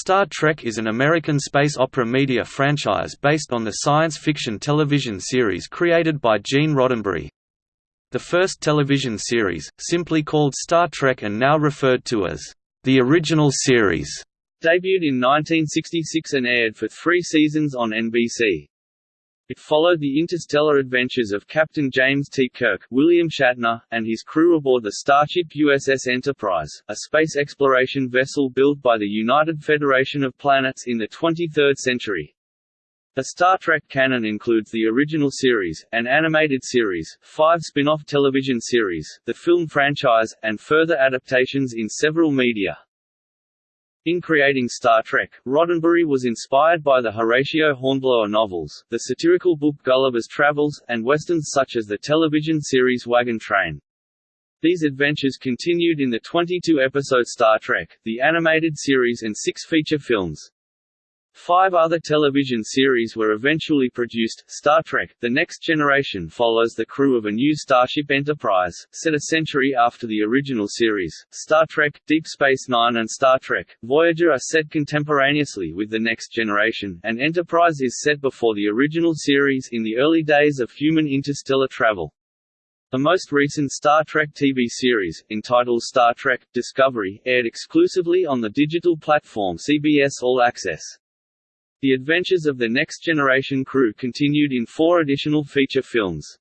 Star Trek is an American space opera media franchise based on the science fiction television series created by Gene Roddenberry. The first television series, simply called Star Trek and now referred to as the original series, debuted in 1966 and aired for three seasons on NBC. It followed the interstellar adventures of Captain James T. Kirk William Shatner, and his crew aboard the starship USS Enterprise, a space exploration vessel built by the United Federation of Planets in the 23rd century. The Star Trek canon includes the original series, an animated series, five spin-off television series, the film franchise, and further adaptations in several media. In creating Star Trek, Roddenberry was inspired by the Horatio Hornblower novels, the satirical book Gulliver's Travels, and westerns such as the television series Wagon Train. These adventures continued in the 22-episode Star Trek, the animated series and six feature films. Five other television series were eventually produced. Star Trek The Next Generation follows the crew of a new Starship Enterprise, set a century after the original series. Star Trek Deep Space Nine and Star Trek Voyager are set contemporaneously with The Next Generation, and Enterprise is set before the original series in the early days of human interstellar travel. The most recent Star Trek TV series, entitled Star Trek Discovery, aired exclusively on the digital platform CBS All Access. The adventures of the Next Generation crew continued in four additional feature films.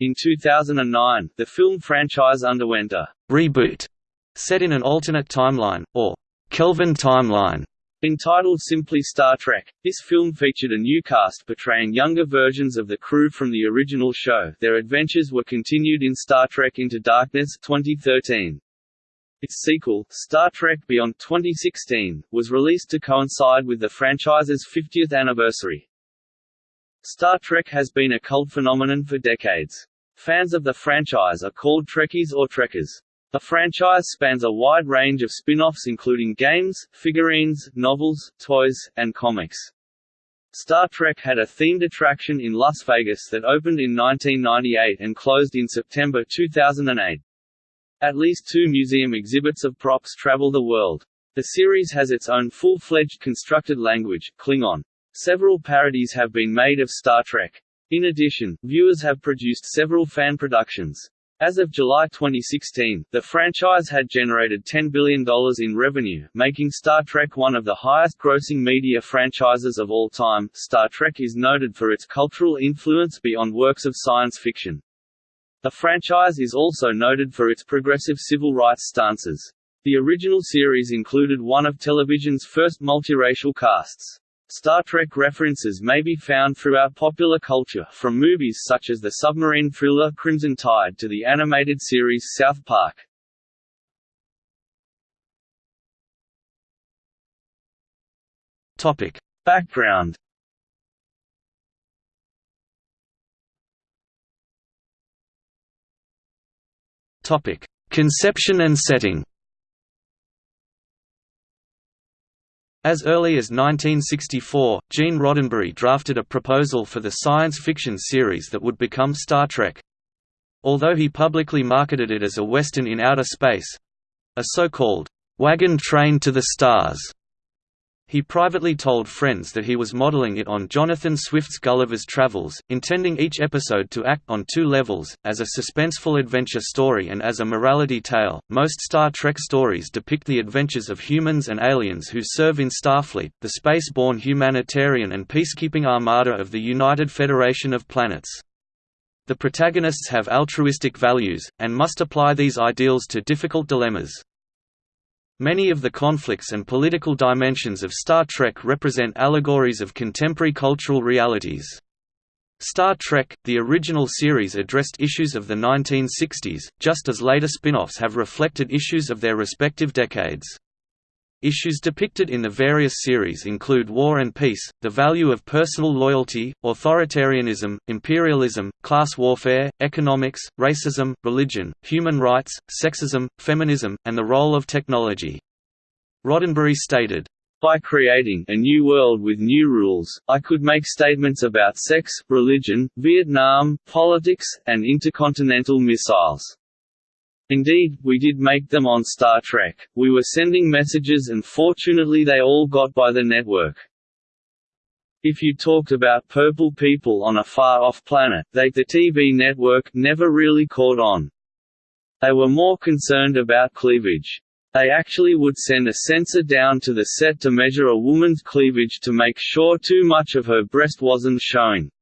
In 2009, the film franchise underwent a reboot set in an alternate timeline, or Kelvin timeline, Entitled simply Star Trek, this film featured a new cast portraying younger versions of the crew from the original show. Their adventures were continued in Star Trek Into Darkness 2013. Its sequel, Star Trek Beyond 2016, was released to coincide with the franchise's 50th anniversary. Star Trek has been a cult phenomenon for decades. Fans of the franchise are called Trekkies or Trekkers. The franchise spans a wide range of spin-offs including games, figurines, novels, toys, and comics. Star Trek had a themed attraction in Las Vegas that opened in 1998 and closed in September 2008. At least two museum exhibits of props travel the world. The series has its own full-fledged constructed language, Klingon. Several parodies have been made of Star Trek. In addition, viewers have produced several fan productions. As of July 2016, the franchise had generated $10 billion in revenue, making Star Trek one of the highest-grossing media franchises of all time. Star Trek is noted for its cultural influence beyond works of science fiction. The franchise is also noted for its progressive civil rights stances. The original series included one of television's first multiracial casts. Star Trek references may be found throughout popular culture, from movies such as the submarine thriller Crimson Tide to the animated series South Park. Topic. Background Topic: Conception and setting. As early as 1964, Gene Roddenberry drafted a proposal for the science fiction series that would become Star Trek. Although he publicly marketed it as a western in outer space—a so-called, "'wagon train to the stars' He privately told friends that he was modeling it on Jonathan Swift's Gulliver's Travels, intending each episode to act on two levels, as a suspenseful adventure story and as a morality tale. Most Star Trek stories depict the adventures of humans and aliens who serve in Starfleet, the space-borne humanitarian and peacekeeping armada of the United Federation of Planets. The protagonists have altruistic values, and must apply these ideals to difficult dilemmas. Many of the conflicts and political dimensions of Star Trek represent allegories of contemporary cultural realities. Star Trek, the original series addressed issues of the 1960s, just as later spin-offs have reflected issues of their respective decades. Issues depicted in the various series include war and peace, the value of personal loyalty, authoritarianism, imperialism, class warfare, economics, racism, religion, human rights, sexism, feminism, and the role of technology. Roddenberry stated, by creating a new world with new rules, I could make statements about sex, religion, Vietnam, politics, and intercontinental missiles. Indeed, we did make them on Star Trek, we were sending messages and fortunately they all got by the network. If you talked about purple people on a far-off planet, they the TV network never really caught on. They were more concerned about cleavage. They actually would send a censor down to the set to measure a woman's cleavage to make sure too much of her breast wasn't showing.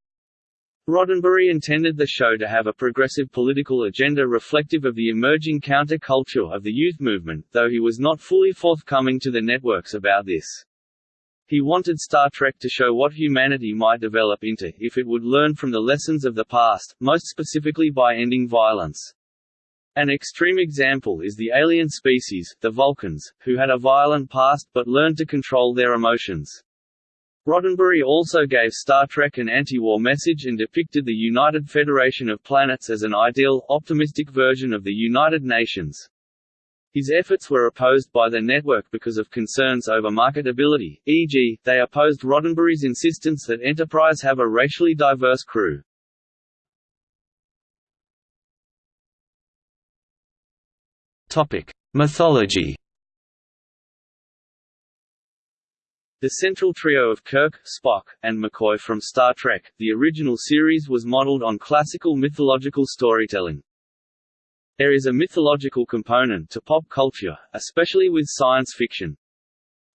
Roddenberry intended the show to have a progressive political agenda reflective of the emerging counter-culture of the youth movement, though he was not fully forthcoming to the networks about this. He wanted Star Trek to show what humanity might develop into if it would learn from the lessons of the past, most specifically by ending violence. An extreme example is the alien species, the Vulcans, who had a violent past but learned to control their emotions. Roddenberry also gave Star Trek an anti-war message and depicted the United Federation of Planets as an ideal, optimistic version of the United Nations. His efforts were opposed by the network because of concerns over marketability, e.g., they opposed Roddenberry's insistence that Enterprise have a racially diverse crew. Mythology The central trio of Kirk, Spock, and McCoy from Star Trek, the original series was modeled on classical mythological storytelling. There is a mythological component to pop culture, especially with science fiction.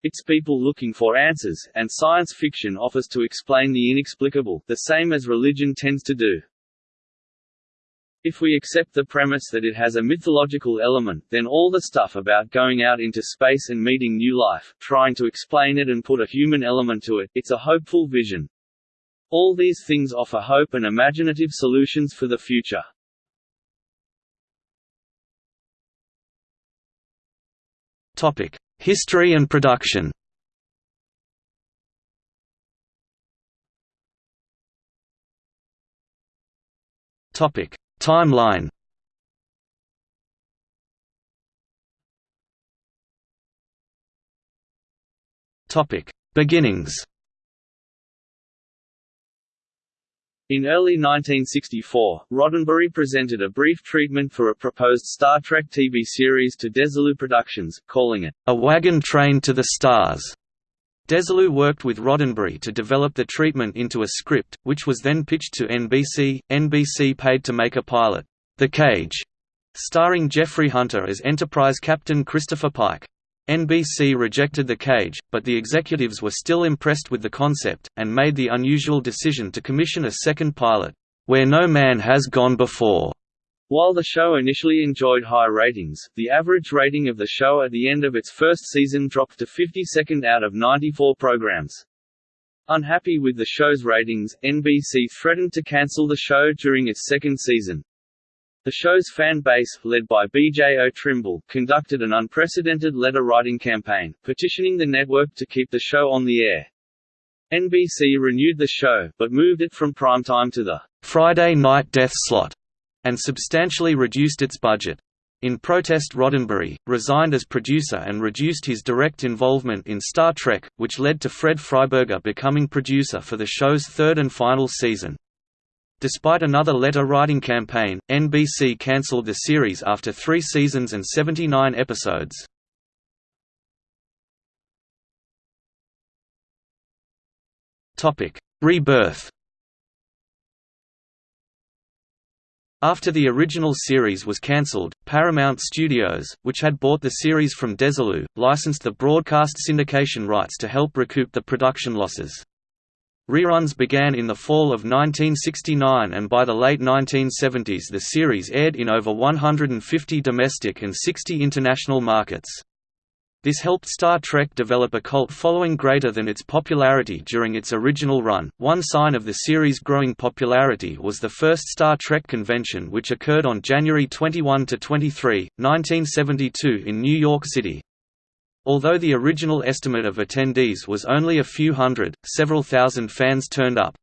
It's people looking for answers, and science fiction offers to explain the inexplicable, the same as religion tends to do. If we accept the premise that it has a mythological element, then all the stuff about going out into space and meeting new life, trying to explain it and put a human element to it, it's a hopeful vision. All these things offer hope and imaginative solutions for the future. Topic: History and production. Topic: Timeline. Topic: Beginnings. In early 1964, Roddenberry presented a brief treatment for a proposed Star Trek TV series to Desilu Productions, calling it, A Wagon Train to the Stars. Desilu worked with Roddenberry to develop the treatment into a script, which was then pitched to NBC. NBC paid to make a pilot, The Cage, starring Jeffrey Hunter as Enterprise Captain Christopher Pike. NBC rejected The Cage, but the executives were still impressed with the concept, and made the unusual decision to commission a second pilot, Where No Man Has Gone Before. While the show initially enjoyed high ratings, the average rating of the show at the end of its first season dropped to 52nd out of 94 programs. Unhappy with the show's ratings, NBC threatened to cancel the show during its second season. The show's fan base, led by B.J.O. Trimble, conducted an unprecedented letter-writing campaign, petitioning the network to keep the show on the air. NBC renewed the show, but moved it from primetime to the Friday night death slot, and substantially reduced its budget. In protest Roddenberry, resigned as producer and reduced his direct involvement in Star Trek, which led to Fred Freiberger becoming producer for the show's third and final season. Despite another letter-writing campaign, NBC cancelled the series after three seasons and 79 episodes. Rebirth After the original series was cancelled, Paramount Studios, which had bought the series from Desilu, licensed the broadcast syndication rights to help recoup the production losses. Reruns began in the fall of 1969 and by the late 1970s the series aired in over 150 domestic and 60 international markets. This helped Star Trek develop a cult following greater than its popularity during its original run. One sign of the series' growing popularity was the first Star Trek convention, which occurred on January 21 to 23, 1972, in New York City. Although the original estimate of attendees was only a few hundred, several thousand fans turned up.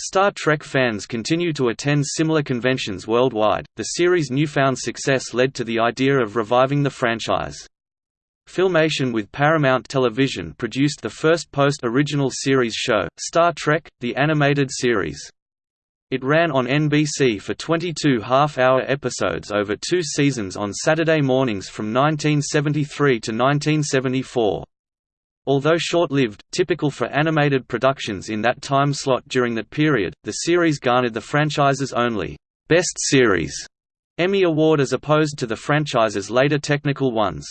Star Trek fans continue to attend similar conventions worldwide. The series' newfound success led to the idea of reviving the franchise. Filmation with Paramount Television produced the first post-original series show, Star Trek: The Animated Series. It ran on NBC for 22 half-hour episodes over two seasons on Saturday mornings from 1973 to 1974. Although short-lived, typical for animated productions in that time slot during that period, the series garnered the franchise's only «Best Series» Emmy Award as opposed to the franchise's later technical ones.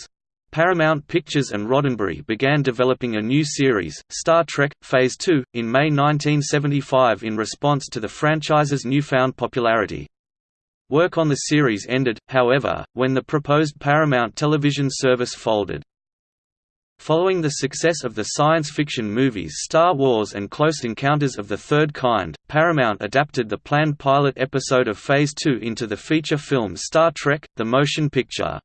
Paramount Pictures and Roddenberry began developing a new series, Star Trek – Phase 2, in May 1975 in response to the franchise's newfound popularity. Work on the series ended, however, when the proposed Paramount television service folded. Following the success of the science fiction movies Star Wars and Close Encounters of the Third Kind, Paramount adapted the planned pilot episode of Phase 2 into the feature film Star Trek – The Motion Picture.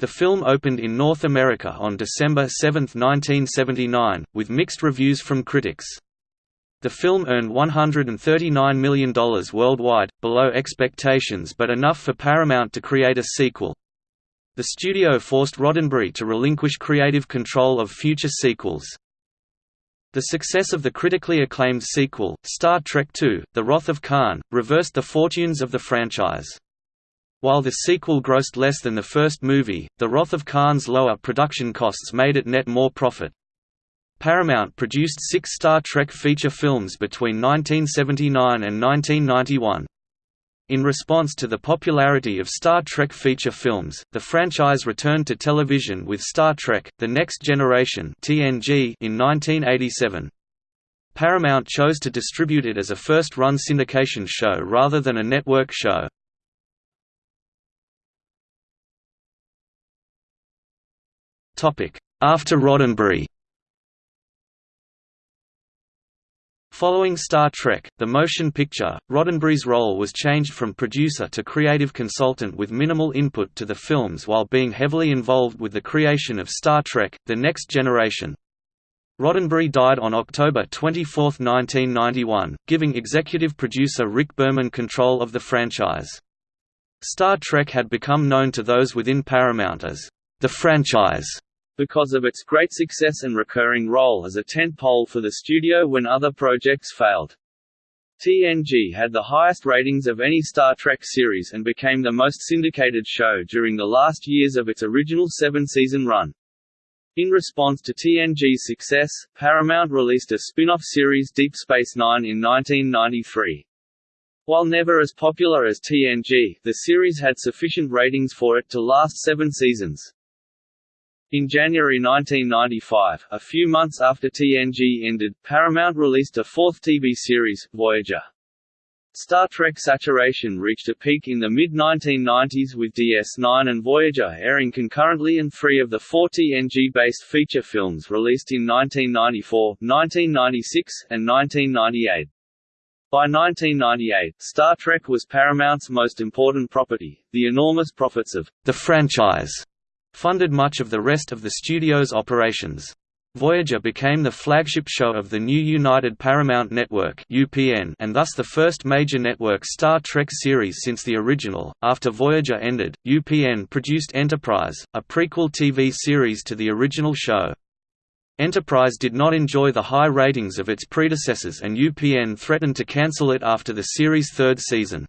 The film opened in North America on December 7, 1979, with mixed reviews from critics. The film earned $139 million worldwide, below expectations but enough for Paramount to create a sequel. The studio forced Roddenberry to relinquish creative control of future sequels. The success of the critically acclaimed sequel, Star Trek II, The Wrath of Khan, reversed the fortunes of the franchise. While the sequel grossed less than the first movie, The Wrath of Khan's lower production costs made it net more profit. Paramount produced six Star Trek feature films between 1979 and 1991. In response to the popularity of Star Trek feature films, the franchise returned to television with Star Trek – The Next Generation (TNG) in 1987. Paramount chose to distribute it as a first-run syndication show rather than a network show. After Roddenberry Following Star Trek, the motion picture, Roddenberry's role was changed from producer to creative consultant with minimal input to the films while being heavily involved with the creation of Star Trek, The Next Generation. Roddenberry died on October 24, 1991, giving executive producer Rick Berman control of the franchise. Star Trek had become known to those within Paramount as the franchise because of its great success and recurring role as a tentpole for the studio when other projects failed. TNG had the highest ratings of any Star Trek series and became the most syndicated show during the last years of its original seven-season run. In response to TNG's success, Paramount released a spin-off series Deep Space Nine in 1993. While never as popular as TNG, the series had sufficient ratings for it to last seven seasons. In January 1995, a few months after TNG ended, Paramount released a fourth TV series, Voyager. Star Trek saturation reached a peak in the mid-1990s with DS9 and Voyager airing concurrently and three of the four TNG-based feature films released in 1994, 1996, and 1998. By 1998, Star Trek was Paramount's most important property. The enormous profits of the franchise funded much of the rest of the studio's operations. Voyager became the flagship show of the new United Paramount Network (UPN) and thus the first major network Star Trek series since the original. After Voyager ended, UPN produced Enterprise, a prequel TV series to the original show. Enterprise did not enjoy the high ratings of its predecessors and UPN threatened to cancel it after the series' third season.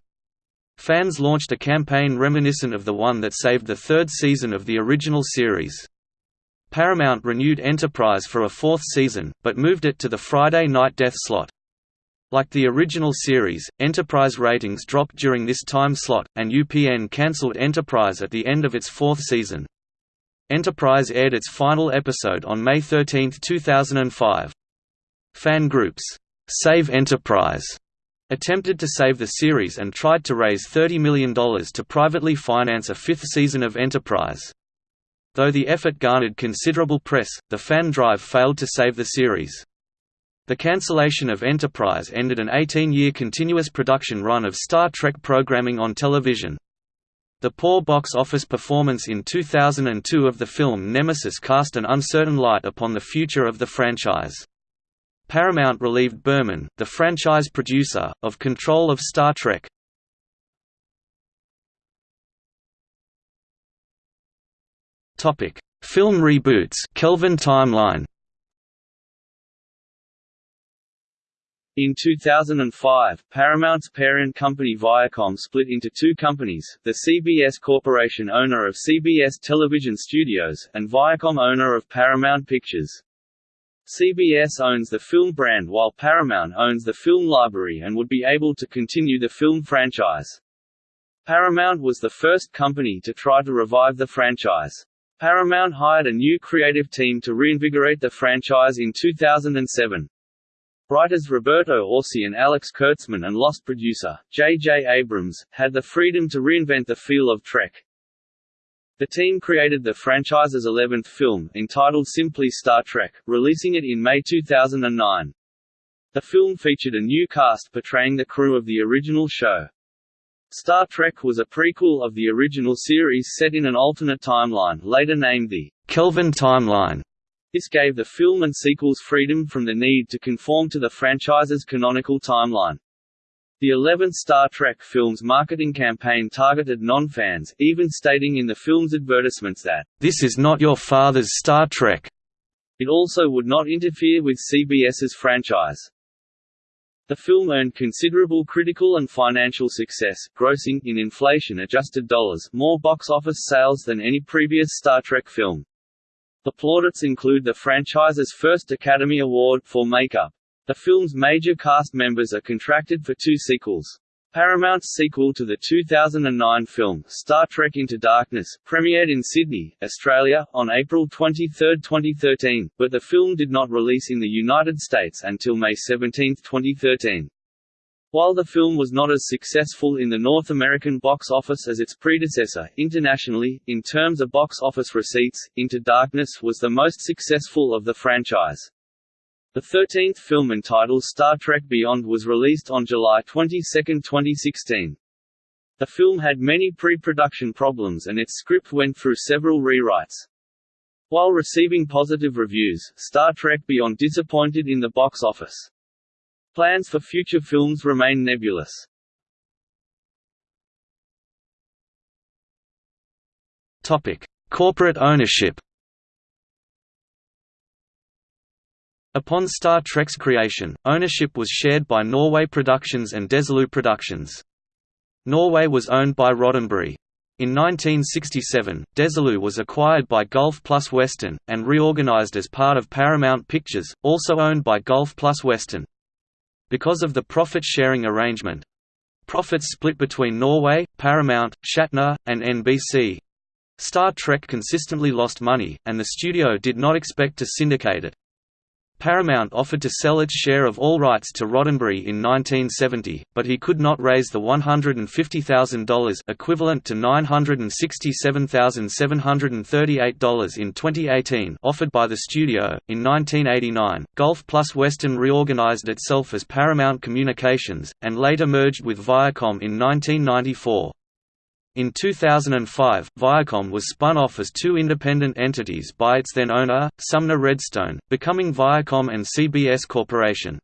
Fans launched a campaign reminiscent of the one that saved the third season of the original series. Paramount renewed Enterprise for a fourth season, but moved it to the Friday night death slot. Like the original series, Enterprise ratings dropped during this time slot, and UPN cancelled Enterprise at the end of its fourth season. Enterprise aired its final episode on May 13, 2005. Fan groups, Save Enterprise attempted to save the series and tried to raise $30 million to privately finance a fifth season of Enterprise. Though the effort garnered considerable press, the fan drive failed to save the series. The cancellation of Enterprise ended an 18-year continuous production run of Star Trek programming on television. The poor box office performance in 2002 of the film Nemesis cast an uncertain light upon the future of the franchise. Paramount relieved Berman, the franchise producer, of control of Star Trek. Topic: Film reboots. Kelvin timeline. In 2005, Paramount's parent company Viacom split into two companies, the CBS Corporation owner of CBS Television Studios, and Viacom owner of Paramount Pictures. CBS owns the film brand while Paramount owns the film library and would be able to continue the film franchise. Paramount was the first company to try to revive the franchise. Paramount hired a new creative team to reinvigorate the franchise in 2007. Writers Roberto Orci and Alex Kurtzman and Lost producer, J.J. Abrams, had the freedom to reinvent the feel of Trek. The team created the franchise's 11th film, entitled simply Star Trek, releasing it in May 2009. The film featured a new cast portraying the crew of the original show. Star Trek was a prequel of the original series set in an alternate timeline, later named the Kelvin Timeline. This gave the film and sequels freedom from the need to conform to the franchise's canonical timeline. The 11th Star Trek film's marketing campaign targeted non-fans, even stating in the film's advertisements that, "...this is not your father's Star Trek." It also would not interfere with CBS's franchise. The film earned considerable critical and financial success, grossing, in inflation-adjusted dollars, more box office sales than any previous Star Trek film. The plaudits include the franchise's first Academy Award for makeup. The film's major cast members are contracted for two sequels. Paramount's sequel to the 2009 film, Star Trek Into Darkness, premiered in Sydney, Australia, on April 23, 2013, but the film did not release in the United States until May 17, 2013. While the film was not as successful in the North American box office as its predecessor, internationally, in terms of box office receipts, Into Darkness was the most successful of the franchise. The 13th film entitled Star Trek Beyond was released on July 22, 2016. The film had many pre-production problems and its script went through several rewrites. While receiving positive reviews, Star Trek Beyond disappointed in the box office. Plans for future films remain nebulous. Topic: Corporate ownership. Upon Star Trek's creation, ownership was shared by Norway Productions and Desilu Productions. Norway was owned by Roddenberry. In 1967, Desilu was acquired by Gulf Plus Western, and reorganized as part of Paramount Pictures, also owned by Gulf Plus Western. Because of the profit-sharing arrangement, profits split between Norway, Paramount, Shatner, and NBC. Star Trek consistently lost money, and the studio did not expect to syndicate it. Paramount offered to sell its share of all rights to Roddenberry in 1970, but he could not raise the $150,000 equivalent to $967,738 in 2018 offered by the studio. In 1989, Gulf Plus Western reorganized itself as Paramount Communications, and later merged with Viacom in 1994. In 2005, Viacom was spun off as two independent entities by its then owner, Sumner Redstone, becoming Viacom and CBS Corporation.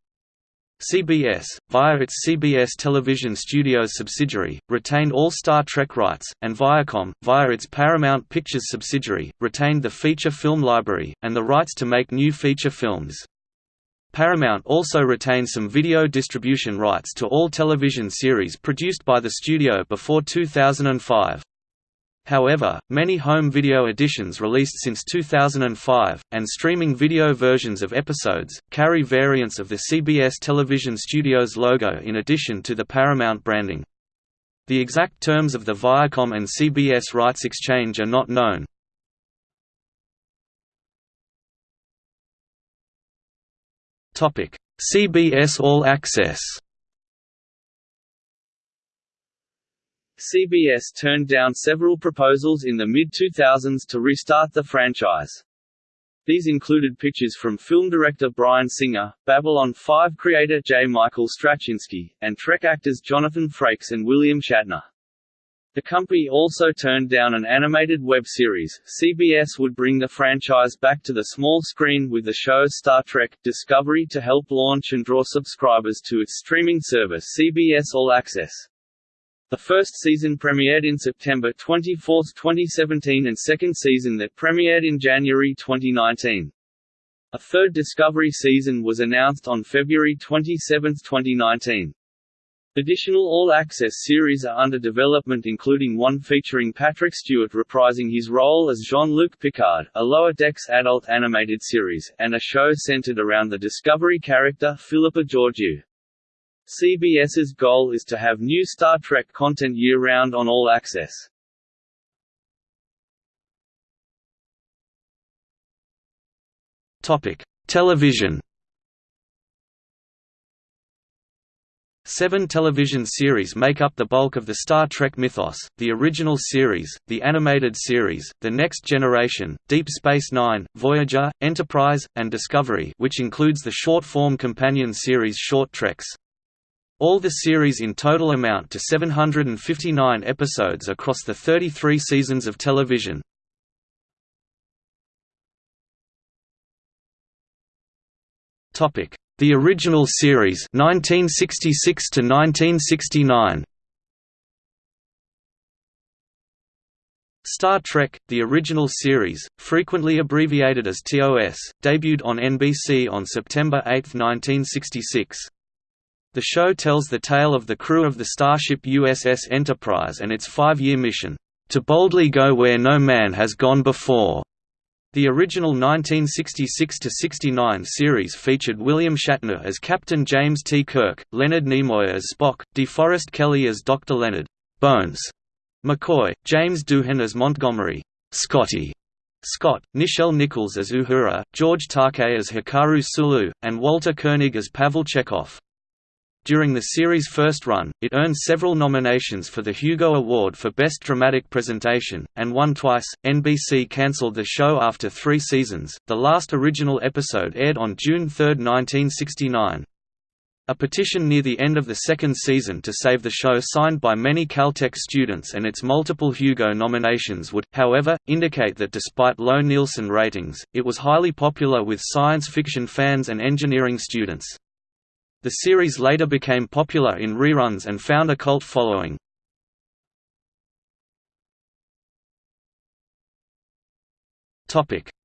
CBS, via its CBS Television Studios subsidiary, retained all Star Trek rights, and Viacom, via its Paramount Pictures subsidiary, retained the feature film library, and the rights to make new feature films. Paramount also retains some video distribution rights to all television series produced by the studio before 2005. However, many home video editions released since 2005, and streaming video versions of episodes, carry variants of the CBS Television Studios logo in addition to the Paramount branding. The exact terms of the Viacom and CBS rights exchange are not known, Topic: CBS All Access. CBS turned down several proposals in the mid-2000s to restart the franchise. These included pitches from film director Bryan Singer, Babylon 5 creator J. Michael Straczynski, and Trek actors Jonathan Frakes and William Shatner. The company also turned down an animated web series. CBS would bring the franchise back to the small screen with the show Star Trek Discovery to help launch and draw subscribers to its streaming service CBS All Access. The first season premiered in September 24, 2017 and second season that premiered in January 2019. A third Discovery season was announced on February 27, 2019. Additional all-access series are under development including one featuring Patrick Stewart reprising his role as Jean-Luc Picard, a Lower Decks adult animated series, and a show centered around the Discovery character Philippa Georgiou. CBS's goal is to have new Star Trek content year-round on All Access. Television Seven television series make up the bulk of the Star Trek mythos, the original series, the animated series, The Next Generation, Deep Space Nine, Voyager, Enterprise, and Discovery which includes the short-form companion series Short Treks. All the series in total amount to 759 episodes across the 33 seasons of television. Topic: the original series 1966 to 1969 Star Trek, the original series, frequently abbreviated as TOS, debuted on NBC on September 8, 1966. The show tells the tale of the crew of the starship USS Enterprise and its five-year mission, "...to boldly go where no man has gone before." The original 1966–69 series featured William Shatner as Captain James T. Kirk, Leonard Nimoy as Spock, DeForest Kelley as Dr. Leonard Bones McCoy, James Doohan as Montgomery Scotty Scott, Nichelle Nichols as Uhura, George Takei as Hikaru Sulu, and Walter Koenig as Pavel Chekov. During the series' first run, it earned several nominations for the Hugo Award for Best Dramatic Presentation, and won twice. NBC cancelled the show after three seasons. The last original episode aired on June 3, 1969. A petition near the end of the second season to save the show signed by many Caltech students and its multiple Hugo nominations would, however, indicate that despite low Nielsen ratings, it was highly popular with science fiction fans and engineering students. The series later became popular in reruns and found a cult following.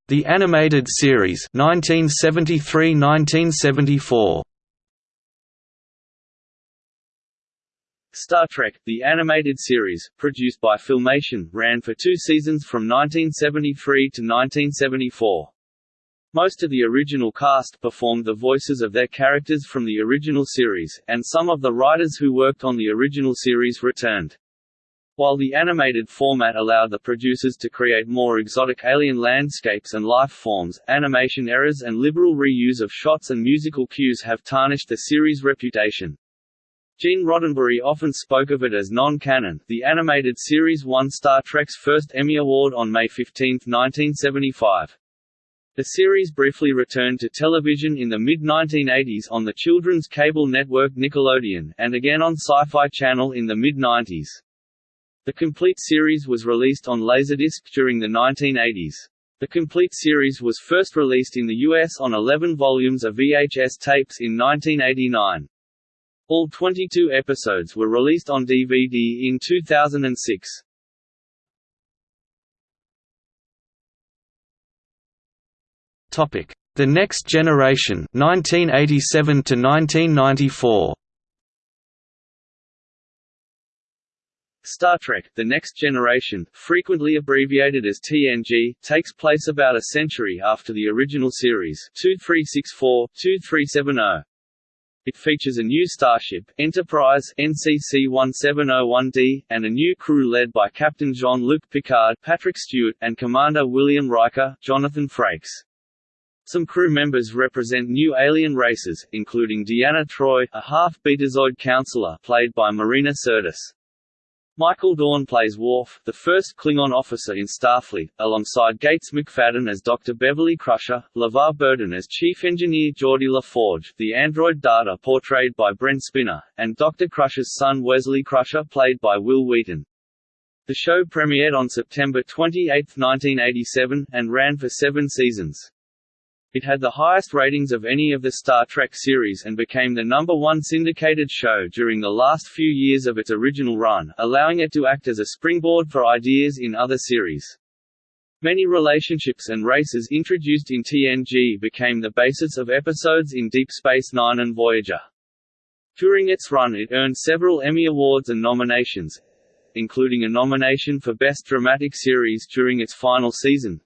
The animated series 1973–1974 Star Trek, the animated series, produced by Filmation, ran for two seasons from 1973 to 1974. Most of the original cast performed the voices of their characters from the original series, and some of the writers who worked on the original series returned. While the animated format allowed the producers to create more exotic alien landscapes and life forms, animation errors and liberal reuse of shots and musical cues have tarnished the series' reputation. Gene Roddenberry often spoke of it as non-canon. The animated series won Star Trek's first Emmy Award on May 15, 1975. The series briefly returned to television in the mid-1980s on the children's cable network Nickelodeon, and again on Sci-Fi Channel in the mid-90s. The complete series was released on Laserdisc during the 1980s. The complete series was first released in the US on 11 volumes of VHS tapes in 1989. All 22 episodes were released on DVD in 2006. The Next Generation 1987 to 1994 Star Trek – The Next Generation, frequently abbreviated as TNG, takes place about a century after the original series 2364-2370. It features a new starship, Enterprise NCC-1701D, and a new crew led by Captain Jean-Luc Picard Patrick Stewart, and Commander William Riker Jonathan Frakes. Some crew members represent new alien races, including Deanna Troi, a half-Betazoid counselor played by Marina Sirtis. Michael Dorn plays Worf, the first Klingon officer in Starfleet, alongside Gates McFadden as Dr. Beverly Crusher, LeVar Burton as Chief Engineer Geordi LaForge, the android Data portrayed by Brent Spiner, and Dr. Crusher's son Wesley Crusher played by Wil Wheaton. The show premiered on September 28, 1987, and ran for seven seasons. It had the highest ratings of any of the Star Trek series and became the number one syndicated show during the last few years of its original run, allowing it to act as a springboard for ideas in other series. Many relationships and races introduced in TNG became the basis of episodes in Deep Space Nine and Voyager. During its run it earned several Emmy Awards and nominations, including a nomination for Best Dramatic Series during its final season,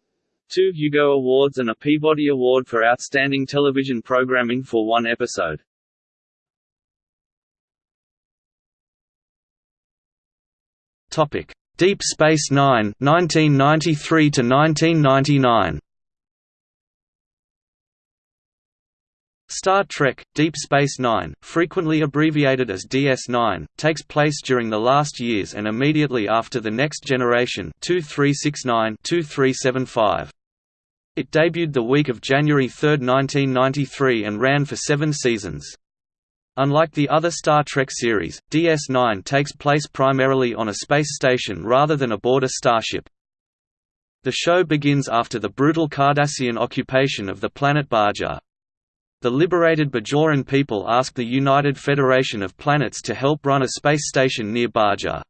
two Hugo Awards and a Peabody Award for Outstanding Television Programming for one episode. Topic: Deep Space Nine, 1993 to 1999. Star Trek – Deep Space Nine, frequently abbreviated as DS9, takes place during the last years and immediately after The Next Generation 2369-2375. It debuted the week of January 3, 1993 and ran for seven seasons. Unlike the other Star Trek series, DS9 takes place primarily on a space station rather than aboard a starship. The show begins after the brutal Cardassian occupation of the planet Bajor. The liberated Bajoran people ask the United Federation of Planets to help run a space station near Bajor.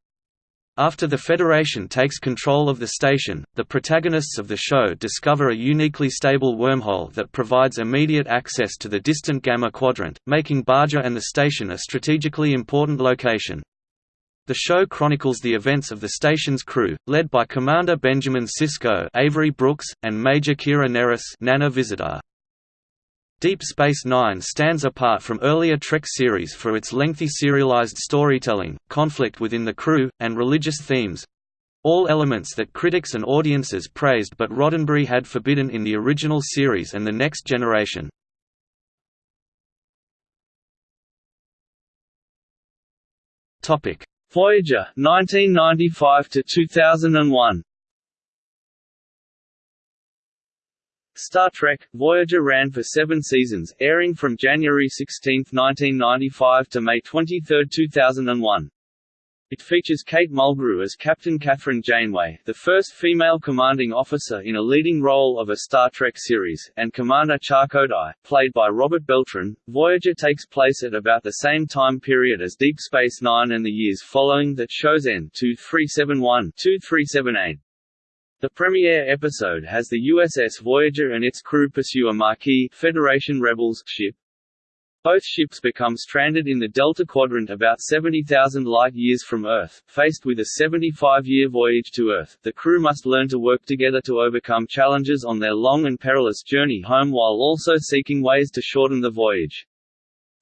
After the Federation takes control of the station, the protagonists of the show discover a uniquely stable wormhole that provides immediate access to the distant Gamma Quadrant, making Bajor and the station a strategically important location. The show chronicles the events of the station's crew, led by Commander Benjamin Sisko Avery Brooks, and Major Kira Nerys Nana Visitor. Deep Space Nine stands apart from earlier Trek series for its lengthy serialized storytelling, conflict within the crew, and religious themes—all elements that critics and audiences praised but Roddenberry had forbidden in the original series and The Next Generation. Voyager 1995 to 2001 Star Trek – Voyager ran for seven seasons, airing from January 16, 1995 to May 23, 2001. It features Kate Mulgrew as Captain Kathryn Janeway, the first female commanding officer in a leading role of a Star Trek series, and Commander Chakotay, played by Robert Beltran. Voyager takes place at about the same time period as Deep Space Nine and the years following that show's end 2371-2378. The premiere episode has the USS Voyager and its crew pursue a Maquis Federation Rebels ship. Both ships become stranded in the Delta Quadrant about 70,000 light-years from Earth. Faced with a 75-year voyage to Earth, the crew must learn to work together to overcome challenges on their long and perilous journey home while also seeking ways to shorten the voyage.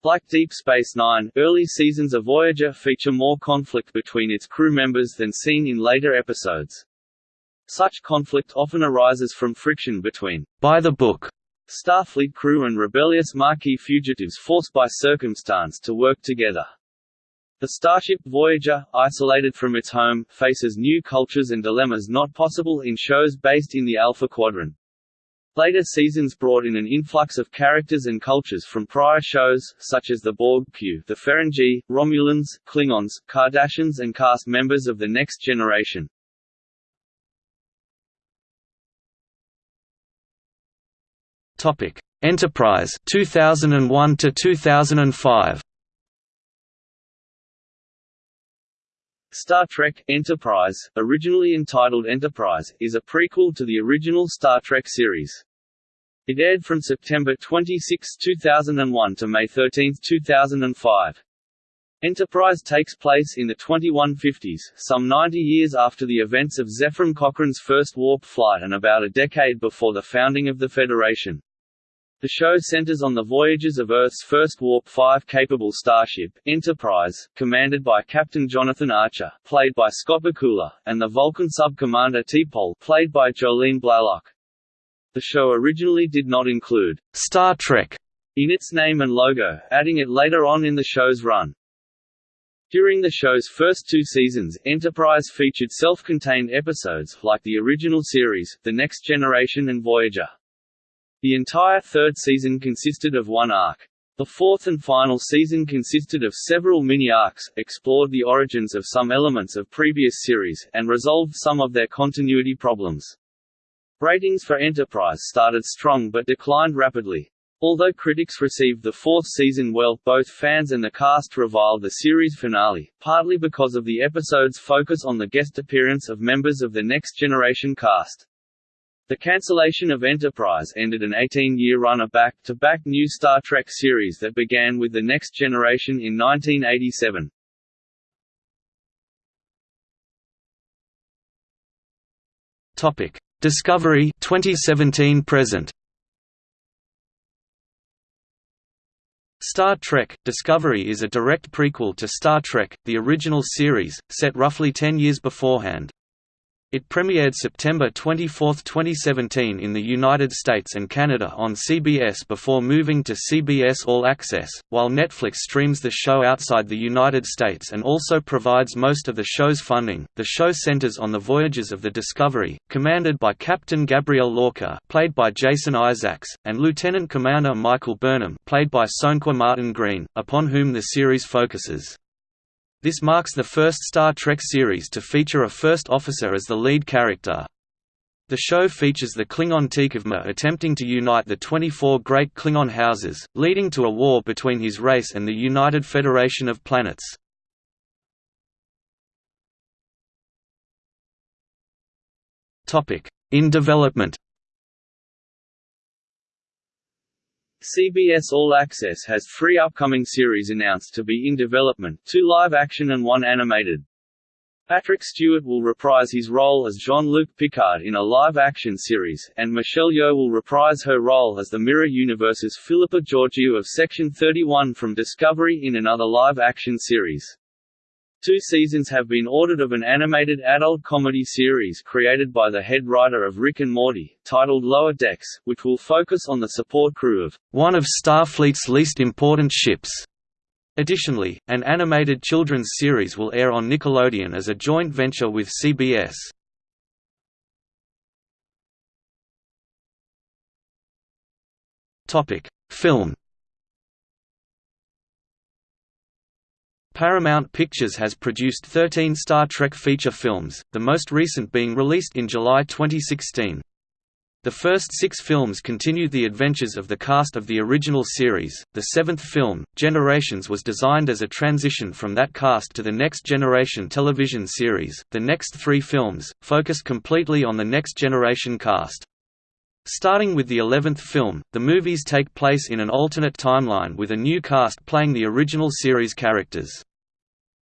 Like Deep Space Nine, early seasons of Voyager feature more conflict between its crew members than seen in later episodes. Such conflict often arises from friction between by-the-book Starfleet crew and rebellious Maquis fugitives forced by circumstance to work together. The starship Voyager, isolated from its home, faces new cultures and dilemmas not possible in shows based in the Alpha Quadrant. Later seasons brought in an influx of characters and cultures from prior shows, such as the Borg Q, the Ferengi, Romulans, Klingons, Cardassians and cast members of the Next Generation. Topic: Enterprise 2001 to 2005. Star Trek Enterprise, originally entitled Enterprise, is a prequel to the original Star Trek series. It aired from September 26, 2001 to May 13, 2005. Enterprise takes place in the 2150s, some 90 years after the events of Zefram Cochrane's first warp flight and about a decade before the founding of the Federation. The show centers on the voyages of Earth's first Warp 5 capable starship, Enterprise, commanded by Captain Jonathan Archer, played by Scott Bakula, and the Vulcan sub-commander T'Pol, played by Jolene Blalock. The show originally did not include Star Trek in its name and logo, adding it later on in the show's run. During the show's first two seasons, Enterprise featured self-contained episodes, like the original series, The Next Generation and Voyager. The entire third season consisted of one arc. The fourth and final season consisted of several mini-arcs, explored the origins of some elements of previous series, and resolved some of their continuity problems. Ratings for Enterprise started strong but declined rapidly. Although critics received the fourth season well, both fans and the cast reviled the series finale, partly because of the episode's focus on the guest appearance of members of the Next Generation cast. The cancellation of Enterprise ended an 18-year run of back-to-back new Star Trek series that began with The Next Generation in 1987. Topic: Discovery 2017 present. Star Trek – Discovery is a direct prequel to Star Trek, the original series, set roughly ten years beforehand. It premiered September 24, 2017 in the United States and Canada on CBS before moving to CBS All Access, while Netflix streams the show outside the United States and also provides most of the show's funding. The show centers on the voyages of the Discovery, commanded by Captain Gabriel Lorca, played by Jason Isaacs, and Lieutenant Commander Michael Burnham, played by Sonequa Martin Green, upon whom the series focuses. This marks the first Star Trek series to feature a first officer as the lead character. The show features the Klingon T'Kuvma attempting to unite the 24 great Klingon houses, leading to a war between his race and the United Federation of Planets. In development CBS All Access has three upcoming series announced to be in development, two live-action and one animated. Patrick Stewart will reprise his role as Jean-Luc Picard in a live-action series, and Michelle Yeoh will reprise her role as the Mirror Universe's Philippa Georgiou of Section 31 from Discovery in another live-action series. Two seasons have been ordered of an animated adult comedy series created by the head writer of Rick and Morty, titled Lower Decks, which will focus on the support crew of one of Starfleet's least important ships. Additionally, an animated children's series will air on Nickelodeon as a joint venture with CBS. Film Paramount Pictures has produced 13 Star Trek feature films, the most recent being released in July 2016. The first six films continued the adventures of the cast of the original series. The seventh film, Generations, was designed as a transition from that cast to the Next Generation television series. The next three films focused completely on the Next Generation cast. Starting with the eleventh film, the movies take place in an alternate timeline with a new cast playing the original series characters.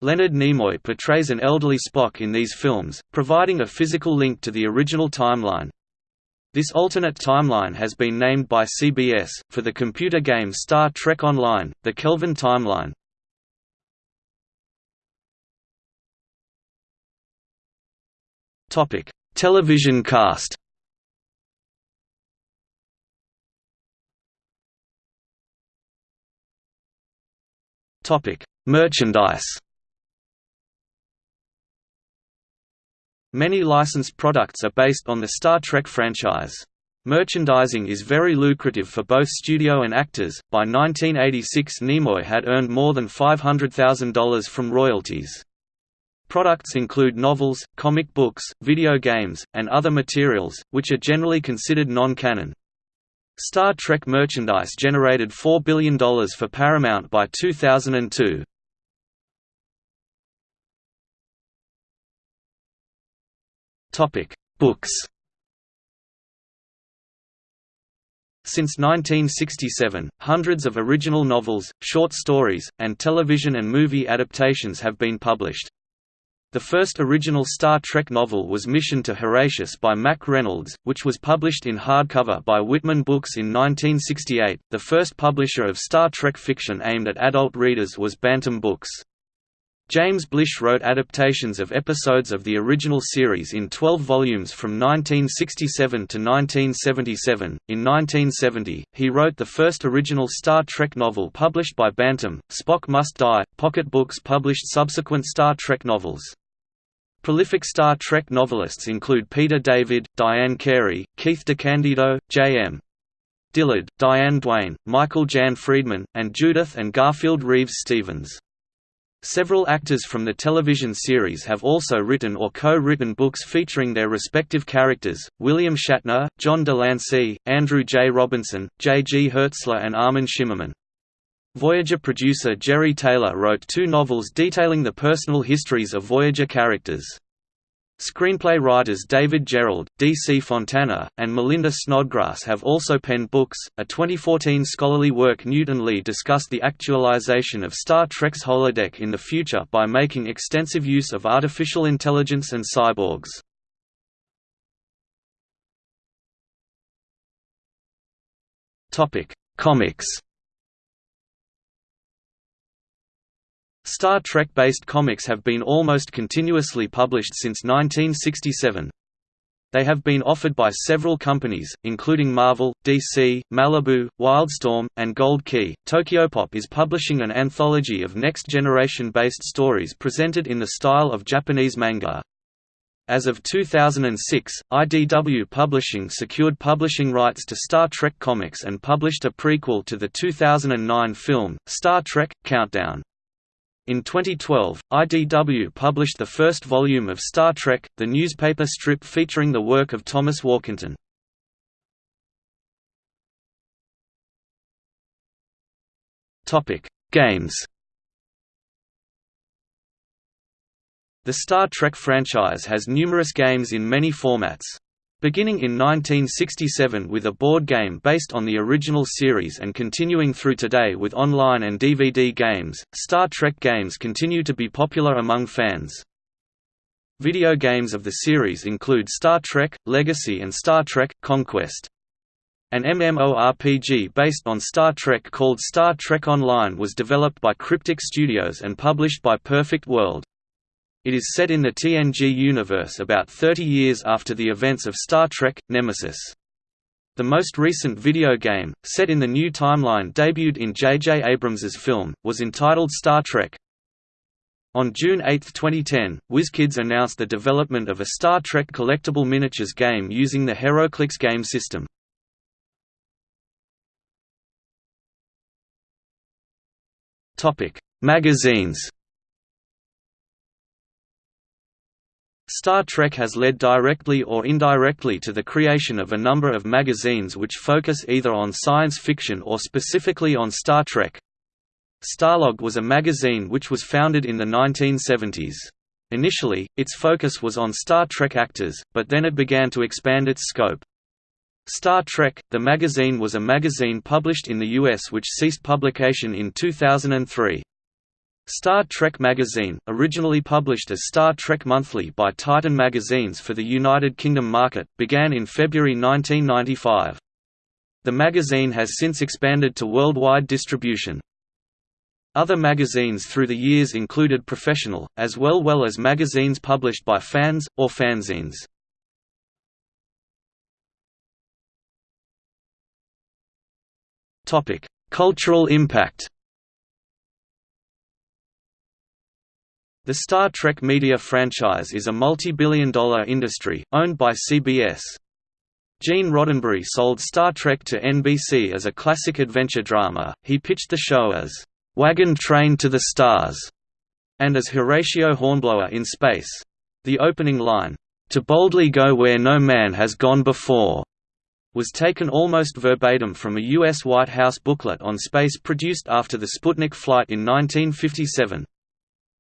Leonard Nimoy portrays an elderly Spock in these films, providing a physical link to the original timeline. This alternate timeline has been named by CBS, for the computer game Star Trek Online, the Kelvin Timeline. Television cast Merchandise Many licensed products are based on the Star Trek franchise. Merchandising is very lucrative for both studio and actors. By 1986, Nimoy had earned more than $500,000 from royalties. Products include novels, comic books, video games, and other materials, which are generally considered non-canon. Star Trek merchandise generated $4 billion for Paramount by 2002. Topic: Books. Since 1967, hundreds of original novels, short stories, and television and movie adaptations have been published. The first original Star Trek novel was Mission to Horatius by Mack Reynolds, which was published in hardcover by Whitman Books in 1968. The first publisher of Star Trek fiction aimed at adult readers was Bantam Books. James Blish wrote adaptations of episodes of the original series in 12 volumes from 1967 to 1977. In 1970, he wrote the first original Star Trek novel published by Bantam, Spock Must Die. Pocket Books published subsequent Star Trek novels. Prolific Star Trek novelists include Peter David, Diane Carey, Keith DeCandido, J.M. Dillard, Diane Duane, Michael Jan Friedman, and Judith and Garfield Reeves Stevens. Several actors from the television series have also written or co-written books featuring their respective characters, William Shatner, John de Lancie, Andrew J. Robinson, J. G. Hertzler and Armin Shimerman. Voyager producer Jeri Taylor wrote two novels detailing the personal histories of Voyager characters. Screenplay writers David Gerrold, D. C. Fontana, and Melinda Snodgrass have also penned books. A 2014 scholarly work Newton Lee discussed the actualization of Star Trek's holodeck in the future by making extensive use of artificial intelligence and cyborgs. Topic: Comics. Star Trek-based comics have been almost continuously published since 1967. They have been offered by several companies, including Marvel, DC, Malibu, Wildstorm, and Gold Key. Tokyopop is publishing an anthology of next generation based stories presented in the style of Japanese manga. As of 2006, IDW Publishing secured publishing rights to Star Trek comics and published a prequel to the 2009 film, Star Trek – Countdown. In 2012, IDW published the first volume of Star Trek, the newspaper strip featuring the work of Thomas Warkentin. Games The Star Trek franchise has numerous games in many formats. Beginning in 1967 with a board game based on the original series and continuing through today with online and DVD games, Star Trek games continue to be popular among fans. Video games of the series include Star Trek, Legacy and Star Trek, Conquest. An MMORPG based on Star Trek called Star Trek Online was developed by Cryptic Studios and published by Perfect World. It is set in the TNG universe about 30 years after the events of Star Trek, Nemesis. The most recent video game, set in the new timeline debuted in J.J. Abrams's film, was entitled Star Trek. On June 8, 2010, WizKids announced the development of a Star Trek collectible miniatures game using the HeroClix game system. Magazines Star Trek has led directly or indirectly to the creation of a number of magazines which focus either on science fiction or specifically on Star Trek. Starlog was a magazine which was founded in the 1970s. Initially, its focus was on Star Trek actors, but then it began to expand its scope. Star Trek, the magazine was a magazine published in the US which ceased publication in 2003. Star Trek magazine, originally published as Star Trek Monthly by Titan Magazines for the United Kingdom market, began in February 1995. The magazine has since expanded to worldwide distribution. Other magazines through the years included Professional, as well well as magazines published by fans, or fanzines. Cultural impact The Star Trek media franchise is a multi-billion dollar industry, owned by CBS. Gene Roddenberry sold Star Trek to NBC as a classic adventure drama, he pitched the show as, "'Wagon Train to the Stars' and as Horatio Hornblower in Space. The opening line, "'To boldly go where no man has gone before' was taken almost verbatim from a U.S. White House booklet on space produced after the Sputnik flight in 1957.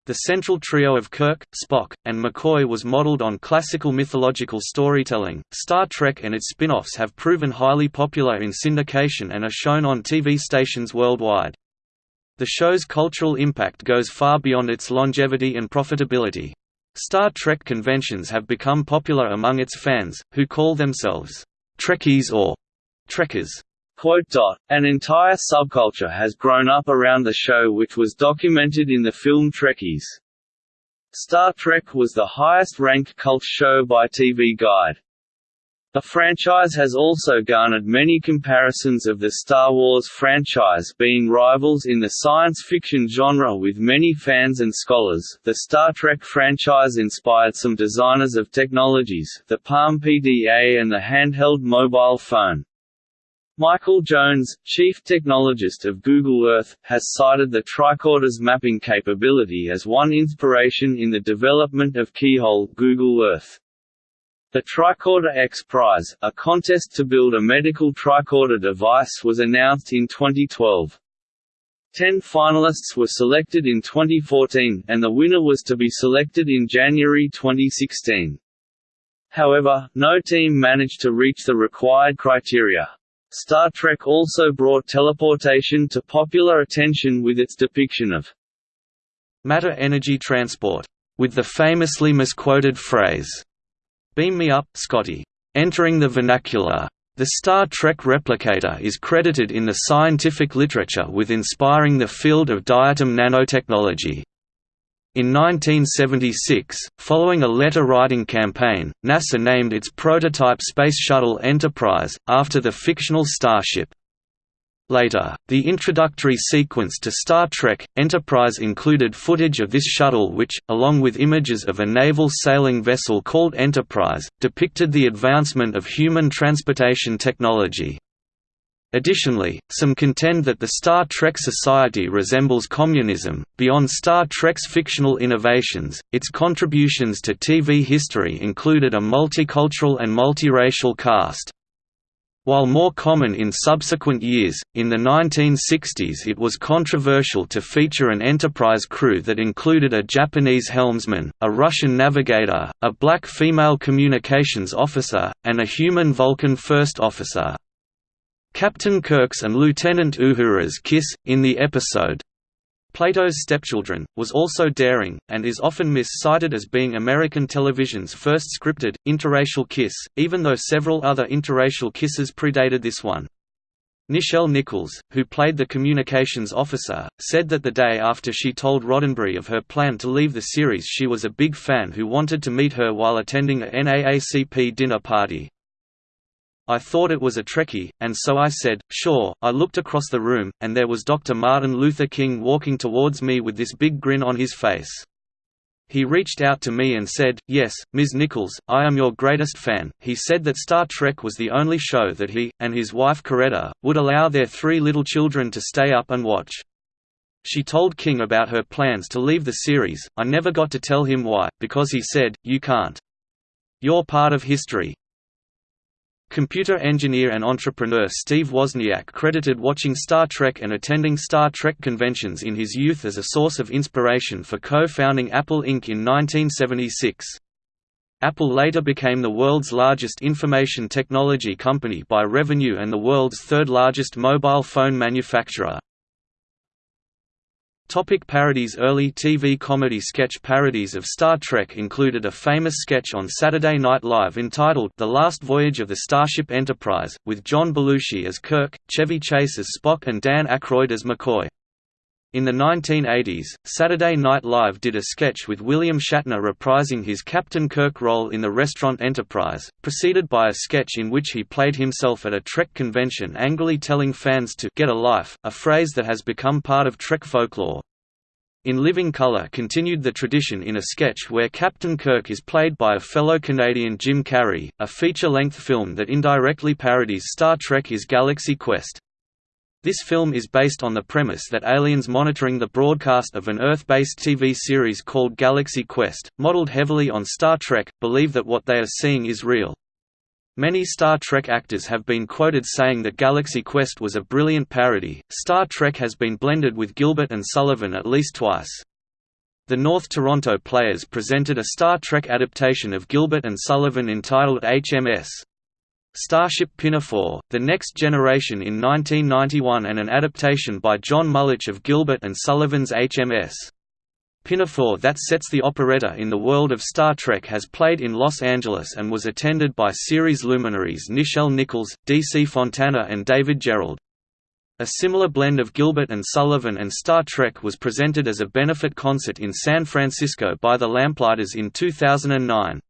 The central trio of Kirk, Spock, and McCoy was modeled on classical mythological storytelling. Star Trek and its spin offs have proven highly popular in syndication and are shown on TV stations worldwide. The show's cultural impact goes far beyond its longevity and profitability. Star Trek conventions have become popular among its fans, who call themselves Trekkies or Trekkers. An entire subculture has grown up around the show which was documented in the film Trekkies. Star Trek was the highest-ranked cult show by TV Guide. The franchise has also garnered many comparisons of the Star Wars franchise being rivals in the science fiction genre with many fans and scholars. The Star Trek franchise inspired some designers of technologies, the Palm PDA and the handheld mobile phone. Michael Jones, chief technologist of Google Earth, has cited the tricorder's mapping capability as one inspiration in the development of Keyhole Google Earth. The Tricorder X Prize, a contest to build a medical tricorder device was announced in 2012. Ten finalists were selected in 2014, and the winner was to be selected in January 2016. However, no team managed to reach the required criteria. Star Trek also brought teleportation to popular attention with its depiction of matter energy transport, with the famously misquoted phrase, Beam me up, Scotty, entering the vernacular. The Star Trek replicator is credited in the scientific literature with inspiring the field of diatom nanotechnology. In 1976, following a letter-writing campaign, NASA named its prototype Space Shuttle Enterprise, after the fictional Starship. Later, the introductory sequence to Star Trek, Enterprise included footage of this shuttle which, along with images of a naval sailing vessel called Enterprise, depicted the advancement of human transportation technology. Additionally, some contend that the Star Trek society resembles communism. Beyond Star Trek's fictional innovations, its contributions to TV history included a multicultural and multiracial cast. While more common in subsequent years, in the 1960s it was controversial to feature an Enterprise crew that included a Japanese helmsman, a Russian navigator, a black female communications officer, and a human Vulcan first officer. Captain Kirk's and Lieutenant Uhura's kiss, in the episode Plato's Stepchildren, was also daring, and is often mis-cited as being American television's first scripted, interracial kiss, even though several other interracial kisses predated this one. Nichelle Nichols, who played the communications officer, said that the day after she told Roddenberry of her plan to leave the series she was a big fan who wanted to meet her while attending a NAACP dinner party, I thought it was a Trekkie, and so I said, sure. I looked across the room, and there was Dr. Martin Luther King walking towards me with this big grin on his face. He reached out to me and said, Yes, Ms. Nichols, I am your greatest fan. He said that Star Trek was the only show that he, and his wife Coretta, would allow their three little children to stay up and watch. She told King about her plans to leave the series. I never got to tell him why, because he said, You can't. You're part of history. Computer engineer and entrepreneur Steve Wozniak credited watching Star Trek and attending Star Trek conventions in his youth as a source of inspiration for co-founding Apple Inc. in 1976. Apple later became the world's largest information technology company by revenue and the world's third largest mobile phone manufacturer. Topic parodies Early TV comedy sketch parodies of Star Trek included a famous sketch on Saturday Night Live entitled The Last Voyage of the Starship Enterprise, with John Belushi as Kirk, Chevy Chase as Spock and Dan Aykroyd as McCoy. In the 1980s, Saturday Night Live did a sketch with William Shatner reprising his Captain Kirk role in the restaurant Enterprise, preceded by a sketch in which he played himself at a Trek convention angrily telling fans to «get a life», a phrase that has become part of Trek folklore. In Living Colour continued the tradition in a sketch where Captain Kirk is played by a fellow Canadian Jim Carrey, a feature-length film that indirectly parodies Star Trek is Galaxy Quest. This film is based on the premise that aliens monitoring the broadcast of an Earth-based TV series called Galaxy Quest, modeled heavily on Star Trek, believe that what they are seeing is real. Many Star Trek actors have been quoted saying that Galaxy Quest was a brilliant parody. Star Trek has been blended with Gilbert and Sullivan at least twice. The North Toronto Players presented a Star Trek adaptation of Gilbert and Sullivan entitled HMS Starship Pinafore, The Next Generation in 1991 and an adaptation by John Mullich of Gilbert and Sullivan's HMS Pinafore that sets the operetta in the world of Star Trek has played in Los Angeles and was attended by series luminaries Nichelle Nichols, D.C. Fontana and David Gerrold. A similar blend of Gilbert and Sullivan and Star Trek was presented as a benefit concert in San Francisco by the Lamplighters in 2009.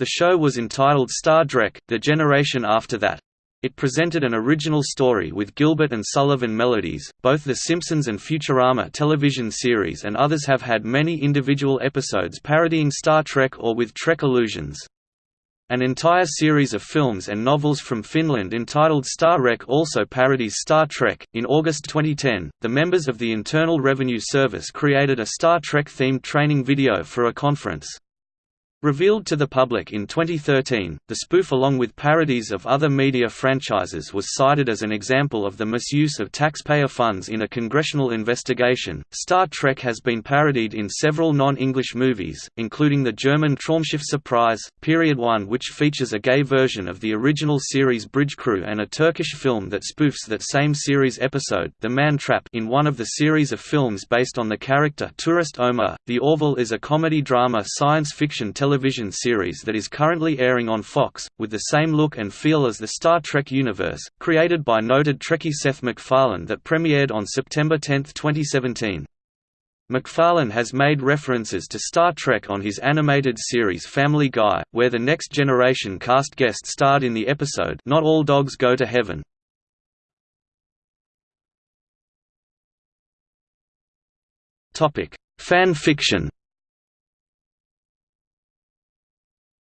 The show was entitled Star Trek, The Generation After That. It presented an original story with Gilbert and Sullivan melodies. Both The Simpsons and Futurama television series and others have had many individual episodes parodying Star Trek or with Trek allusions. An entire series of films and novels from Finland entitled Star Trek also parodies Star Trek. In August 2010, the members of the Internal Revenue Service created a Star Trek themed training video for a conference. Revealed to the public in 2013, the spoof along with parodies of other media franchises was cited as an example of the misuse of taxpayer funds in a congressional investigation. Star Trek has been parodied in several non-English movies, including the German Traumschiff Surprise, Period 1 which features a gay version of the original series Bridge Crew and a Turkish film that spoofs that same series episode, The Man Trap in one of the series of films based on the character Tourist Omar. The Orville is a comedy-drama science fiction television television series that is currently airing on Fox, with the same look and feel as the Star Trek universe, created by noted Trekkie Seth MacFarlane that premiered on September 10, 2017. MacFarlane has made references to Star Trek on his animated series Family Guy, where the Next Generation cast guest starred in the episode Not All Dogs Go to Heaven. Fan fiction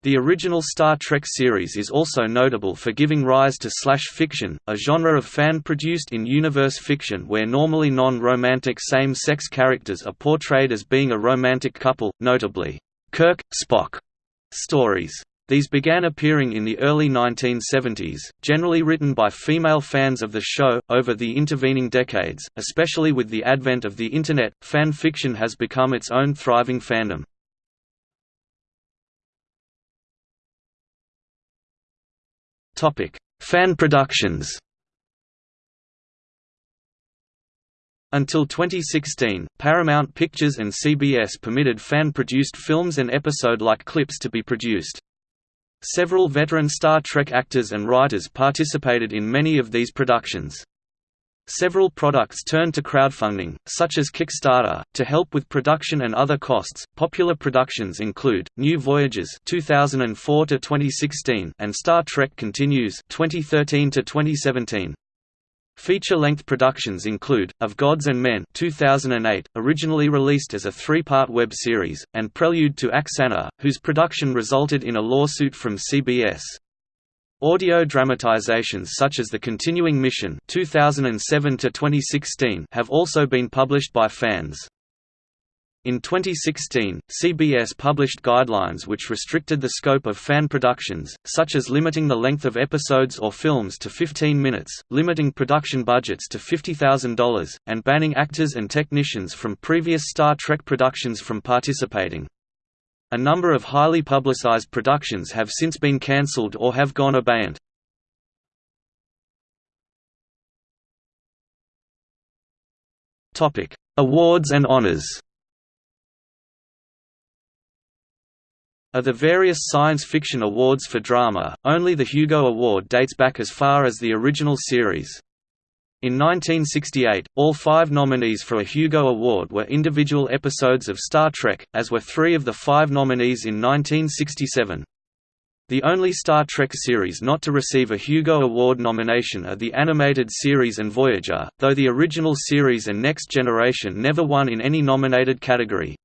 The original Star Trek series is also notable for giving rise to slash fiction, a genre of fan-produced in-universe fiction where normally non-romantic same-sex characters are portrayed as being a romantic couple, notably, Kirk, Spock stories. These began appearing in the early 1970s, generally written by female fans of the show. Over the intervening decades, especially with the advent of the Internet, fan fiction has become its own thriving fandom. Topic: Fan productions. Until 2016, Paramount Pictures and CBS permitted fan-produced films and episode-like clips to be produced. Several veteran Star Trek actors and writers participated in many of these productions. Several products turned to crowdfunding, such as Kickstarter, to help with production and other costs. Popular productions include New Voyages (2004 to 2016) and Star Trek Continues (2013 to 2017). Feature-length productions include, Of Gods and Men 2008, originally released as a three-part web series, and Prelude to Axanar, whose production resulted in a lawsuit from CBS. Audio dramatizations such as The Continuing Mission 2007 have also been published by fans. In 2016, CBS published guidelines which restricted the scope of fan productions, such as limiting the length of episodes or films to 15 minutes, limiting production budgets to $50,000, and banning actors and technicians from previous Star Trek productions from participating. A number of highly publicized productions have since been cancelled or have gone abeyant. Awards and honors Of the various science fiction awards for drama, only the Hugo Award dates back as far as the original series. In 1968, all five nominees for a Hugo Award were individual episodes of Star Trek, as were three of the five nominees in 1967. The only Star Trek series not to receive a Hugo Award nomination are the animated series and Voyager, though the original series and Next Generation never won in any nominated category.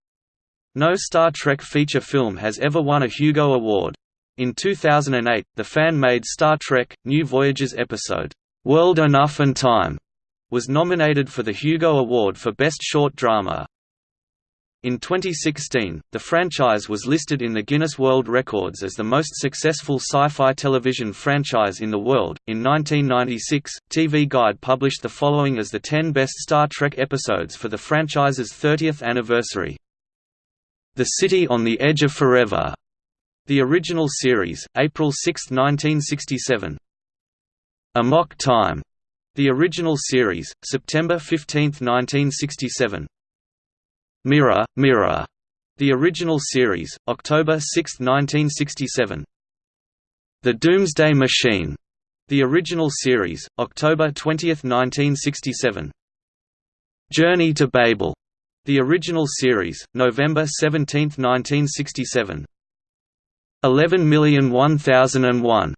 No Star Trek feature film has ever won a Hugo Award. In 2008, the fan-made Star Trek, New Voyages episode, World Enough and Time was nominated for the Hugo Award for Best Short Drama. In 2016, the franchise was listed in the Guinness World Records as the most successful sci-fi television franchise in the world. In 1996, TV Guide published the following as the 10 best Star Trek episodes for the franchise's 30th anniversary. The City on the Edge of Forever, the original series, April 6, 1967. Amok Time, the original series, September 15, 1967. Mirror, Mirror, the original series, October 6, 1967. The Doomsday Machine, the original series, October 20, 1967. Journey to Babel, the original series, November 17, 1967. 11001001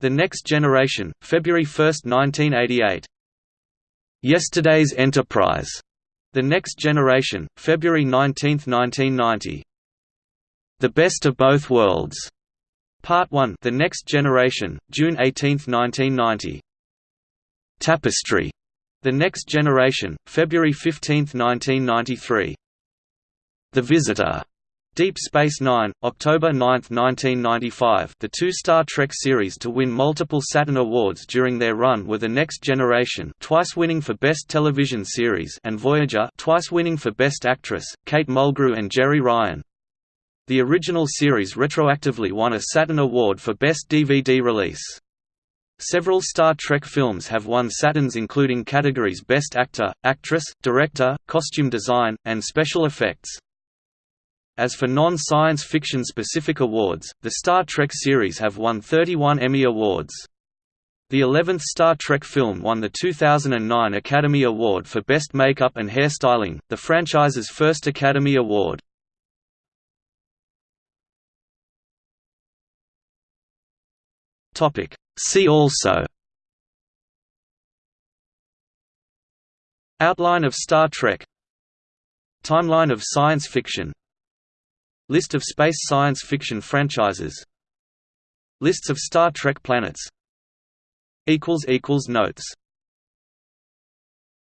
the Next Generation, February 1, 1988. Yesterday's Enterprise. The Next Generation, February 19, 1990. The Best of Both Worlds. Part 1 The Next Generation, June 18, 1990. Tapestry. The Next Generation, February 15, 1993. The Visitor. Deep Space Nine, October 9, 1995 the two Star Trek series to win multiple Saturn Awards during their run were The Next Generation twice winning for Best Television Series and Voyager twice winning for Best Actress, Kate Mulgrew and Jeri Ryan. The original series retroactively won a Saturn Award for Best DVD Release. Several Star Trek films have won Saturns including categories Best Actor, Actress, Director, Costume Design, and Special Effects. As for non-science fiction specific awards, the Star Trek series have won 31 Emmy Awards. The 11th Star Trek film won the 2009 Academy Award for Best Makeup and Hairstyling, the franchise's first Academy Award. See also Outline of Star Trek Timeline of science fiction List of space science fiction franchises. Lists of Star Trek planets. Notes